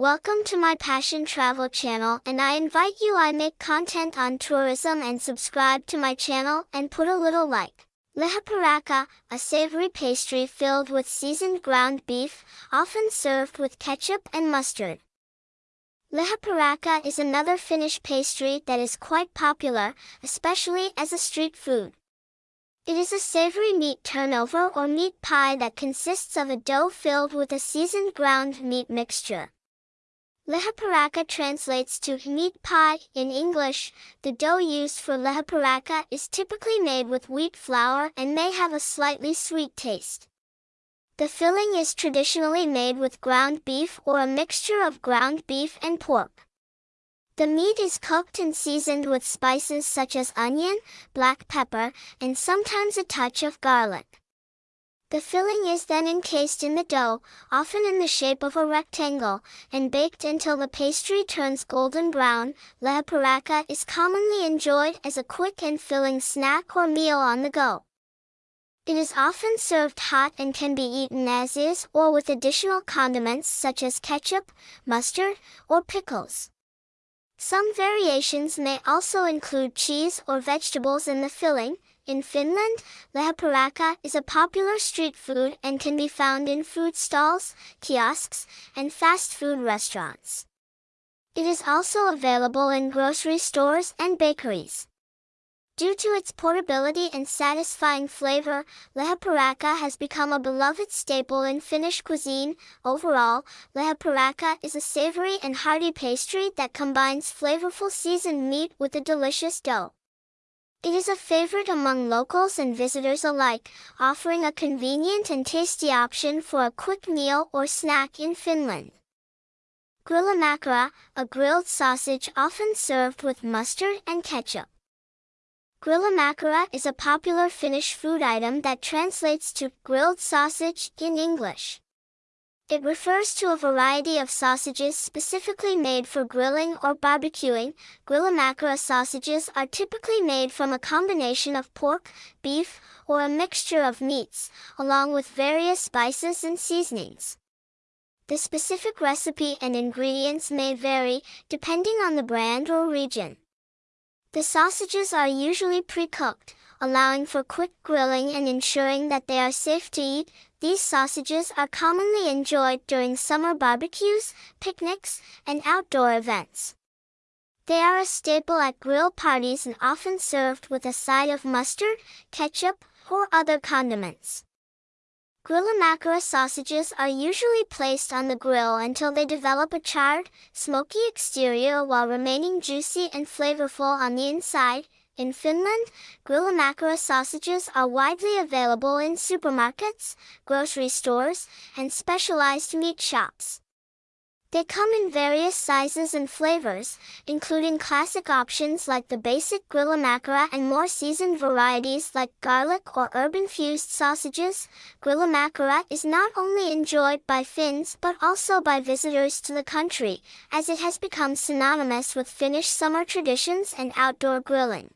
Welcome to my Passion Travel channel and I invite you I make content on tourism and subscribe to my channel and put a little like. Liha Parakka, a savory pastry filled with seasoned ground beef, often served with ketchup and mustard. Liha Parakka is another Finnish pastry that is quite popular, especially as a street food. It is a savory meat turnover or meat pie that consists of a dough filled with a seasoned ground meat mixture. Liha Parakka translates to meat pie in English. The dough used for lihaparaka is typically made with wheat flour and may have a slightly sweet taste. The filling is traditionally made with ground beef or a mixture of ground beef and pork. The meat is cooked and seasoned with spices such as onion, black pepper, and sometimes a touch of garlic. The filling is then encased in the dough, often in the shape of a rectangle, and baked until the pastry turns golden brown. Liha Parakka is commonly enjoyed as a quick and filling snack or meal on the go. It is often served hot and can be eaten as is or with additional condiments such as ketchup, mustard, or pickles. Some variations may also include cheese or vegetables in the filling, in Finland, lahaparaka is a popular street food and can be found in food stalls, kiosks, and fast food restaurants. It is also available in grocery stores and bakeries. Due to its portability and satisfying flavor, lahaparaka has become a beloved staple in Finnish cuisine. Overall, lahaparaka is a savory and hearty pastry that combines flavorful seasoned meat with a delicious dough. It is a favorite among locals and visitors alike, offering a convenient and tasty option for a quick meal or snack in Finland. Grillimakkara, a grilled sausage often served with mustard and ketchup. Grillimakkara is a popular Finnish food item that translates to grilled sausage in English. It refers to a variety of sausages specifically made for grilling or barbecuing. Grillimakkara sausages are typically made from a combination of pork, beef, or a mixture of meats, along with various spices and seasonings. The specific recipe and ingredients may vary, depending on the brand or region. The sausages are usually pre-cooked, allowing for quick grilling and ensuring that they are safe to eat. These sausages are commonly enjoyed during summer barbecues, picnics, and outdoor events. They are a staple at grill parties and often served with a side of mustard, ketchup, or other condiments. Grillimakkara sausages are usually placed on the grill until they develop a charred, smoky exterior while remaining juicy and flavorful on the inside, in Finland, grilla Grillimakkara sausages are widely available in supermarkets, grocery stores, and specialized meat shops. They come in various sizes and flavors, including classic options like the basic grilla Grillimakkara and more seasoned varieties like garlic or herb-infused sausages. Grilla Grillimakkara is not only enjoyed by Finns but also by visitors to the country, as it has become synonymous with Finnish summer traditions and outdoor grilling.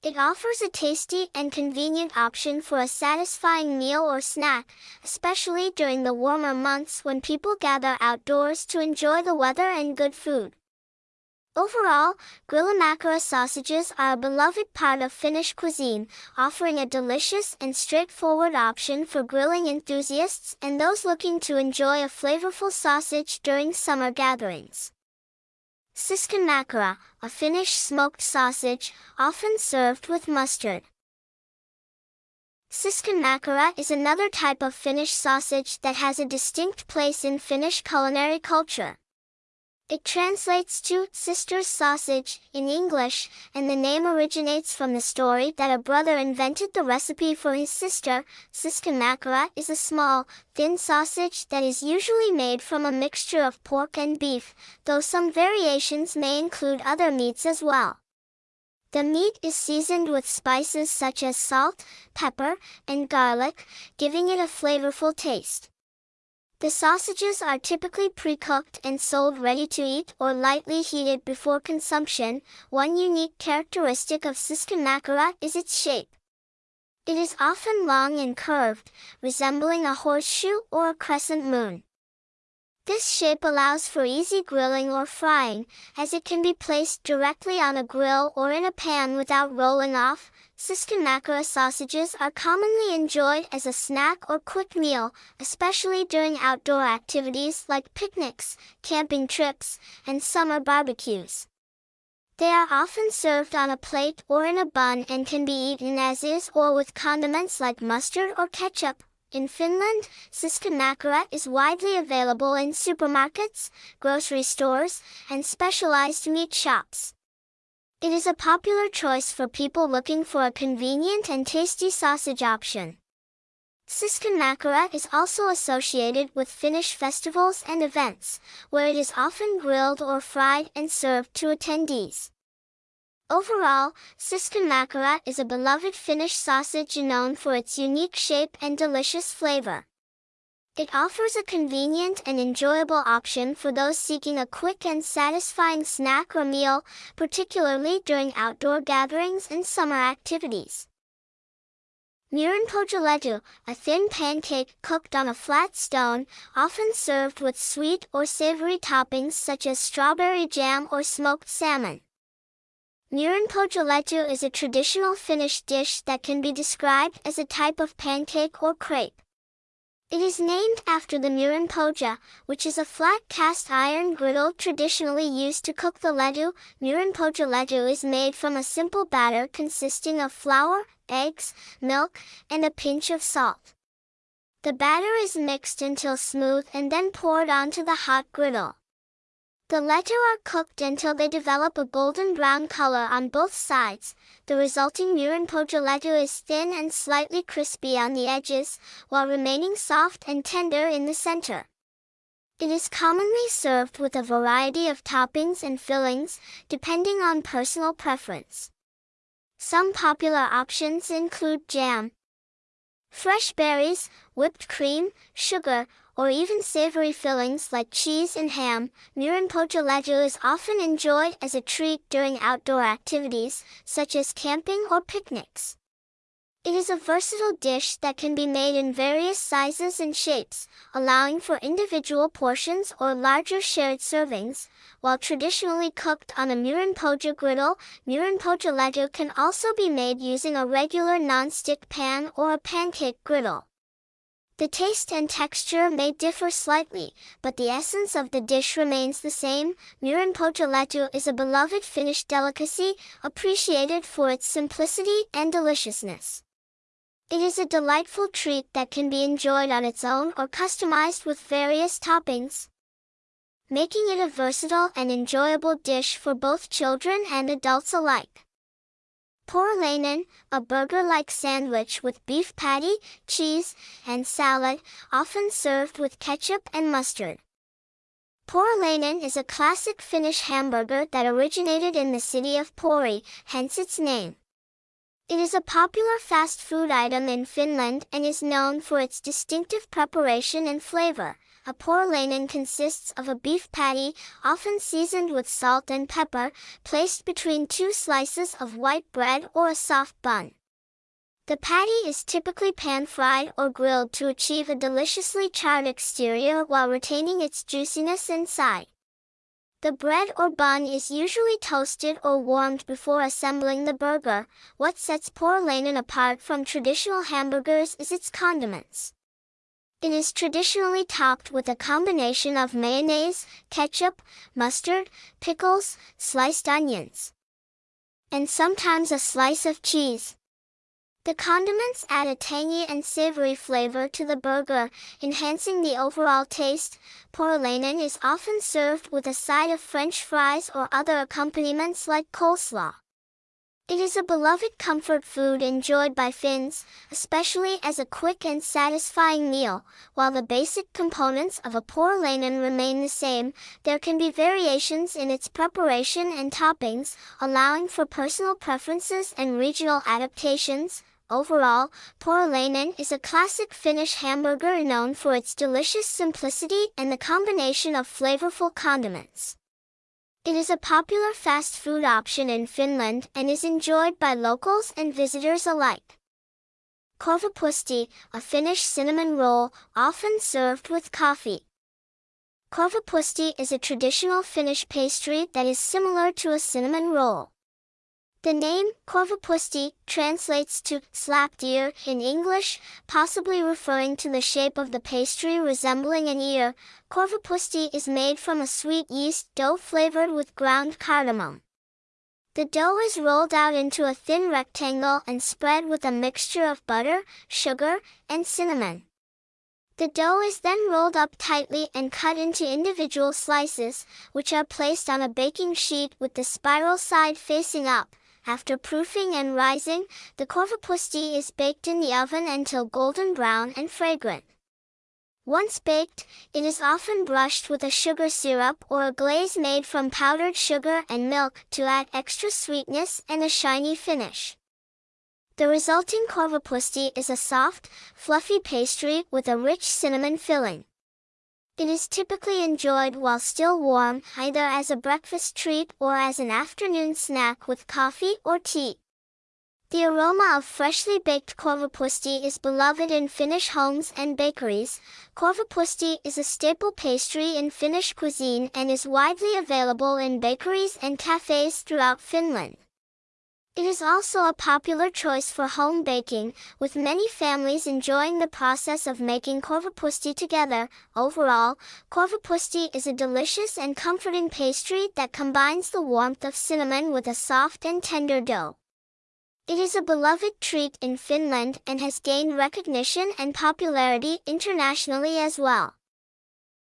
It offers a tasty and convenient option for a satisfying meal or snack, especially during the warmer months when people gather outdoors to enjoy the weather and good food. Overall, Grillimakkara sausages are a beloved part of Finnish cuisine, offering a delicious and straightforward option for grilling enthusiasts and those looking to enjoy a flavorful sausage during summer gatherings. Siskimakara, a Finnish smoked sausage, often served with mustard. Siskimakara is another type of Finnish sausage that has a distinct place in Finnish culinary culture. It translates to sister's sausage in English, and the name originates from the story that a brother invented the recipe for his sister. Siskimakara is a small, thin sausage that is usually made from a mixture of pork and beef, though some variations may include other meats as well. The meat is seasoned with spices such as salt, pepper, and garlic, giving it a flavorful taste. The sausages are typically pre-cooked and sold ready to eat or lightly heated before consumption. One unique characteristic of Siskimakara is its shape. It is often long and curved, resembling a horseshoe or a crescent moon. This shape allows for easy grilling or frying, as it can be placed directly on a grill or in a pan without rolling off. Siskimakara sausages are commonly enjoyed as a snack or quick meal, especially during outdoor activities like picnics, camping trips, and summer barbecues. They are often served on a plate or in a bun and can be eaten as is or with condiments like mustard or ketchup. In Finland, Siskimakara is widely available in supermarkets, grocery stores, and specialized meat shops. It is a popular choice for people looking for a convenient and tasty sausage option. Siskimakara is also associated with Finnish festivals and events, where it is often grilled or fried and served to attendees. Overall, Siskimakara is a beloved Finnish sausage known for its unique shape and delicious flavor. It offers a convenient and enjoyable option for those seeking a quick and satisfying snack or meal, particularly during outdoor gatherings and summer activities. Muurinpohjalettu, a thin pancake cooked on a flat stone, often served with sweet or savory toppings such as strawberry jam or smoked salmon. Muurinpohjalettu is a traditional Finnish dish that can be described as a type of pancake or crepe. It is named after the muurinpohja, which is a flat cast iron griddle traditionally used to cook the letu. Muurinpohjalettu is made from a simple batter consisting of flour, eggs, milk, and a pinch of salt. The batter is mixed until smooth and then poured onto the hot griddle. The letu are cooked until they develop a golden brown color on both sides. The resulting muurinpohjalettu is thin and slightly crispy on the edges, while remaining soft and tender in the center. It is commonly served with a variety of toppings and fillings, depending on personal preference. Some popular options include jam, fresh berries, whipped cream, sugar, or even savory fillings like cheese and ham, muurinpohjalettu is often enjoyed as a treat during outdoor activities, such as camping or picnics. It is a versatile dish that can be made in various sizes and shapes, allowing for individual portions or larger shared servings. While traditionally cooked on a muurinpohja griddle, muurinpohjalettu can also be made using a regular non-stick pan or a pancake griddle. The taste and texture may differ slightly, but the essence of the dish remains the same. Muurinpohjalettu is a beloved Finnish delicacy, appreciated for its simplicity and deliciousness. It is a delightful treat that can be enjoyed on its own or customized with various toppings, making it a versatile and enjoyable dish for both children and adults alike. Porilainen, a burger-like sandwich with beef patty, cheese, and salad, often served with ketchup and mustard. Porilainen is a classic Finnish hamburger that originated in the city of Pori, hence its name. It is a popular fast food item in Finland and is known for its distinctive preparation and flavor. A porilainen consists of a beef patty, often seasoned with salt and pepper, placed between two slices of white bread or a soft bun. The patty is typically pan-fried or grilled to achieve a deliciously charred exterior while retaining its juiciness inside. The bread or bun is usually toasted or warmed before assembling the burger. What sets porilainen apart from traditional hamburgers is its condiments. It is traditionally topped with a combination of mayonnaise, ketchup, mustard, pickles, sliced onions, and sometimes a slice of cheese. The condiments add a tangy and savory flavor to the burger, enhancing the overall taste. Porilainen is often served with a side of french fries or other accompaniments like coleslaw. It is a beloved comfort food enjoyed by Finns, especially as a quick and satisfying meal. While the basic components of a porilainen remain the same, there can be variations in its preparation and toppings, allowing for personal preferences and regional adaptations. Overall, porilainen is a classic Finnish hamburger known for its delicious simplicity and the combination of flavorful condiments. It is a popular fast food option in Finland and is enjoyed by locals and visitors alike. Korvapuusti, a Finnish cinnamon roll, often served with coffee. Korvapuusti is a traditional Finnish pastry that is similar to a cinnamon roll. The name, Korvapuusti, translates to slapped ear in English, possibly referring to the shape of the pastry resembling an ear. Korvapuusti is made from a sweet yeast dough flavored with ground cardamom. The dough is rolled out into a thin rectangle and spread with a mixture of butter, sugar, and cinnamon. The dough is then rolled up tightly and cut into individual slices, which are placed on a baking sheet with the spiral side facing up. After proofing and rising, the korvapuusti is baked in the oven until golden brown and fragrant. Once baked, it is often brushed with a sugar syrup or a glaze made from powdered sugar and milk to add extra sweetness and a shiny finish. The resulting korvapuusti is a soft, fluffy pastry with a rich cinnamon filling. It is typically enjoyed while still warm, either as a breakfast treat or as an afternoon snack with coffee or tea. The aroma of freshly baked korvapuusti is beloved in Finnish homes and bakeries. Korvapuusti is a staple pastry in Finnish cuisine and is widely available in bakeries and cafes throughout Finland. It is also a popular choice for home baking, with many families enjoying the process of making korvapuusti together. Overall, korvapuusti is a delicious and comforting pastry that combines the warmth of cinnamon with a soft and tender dough. It is a beloved treat in Finland and has gained recognition and popularity internationally as well.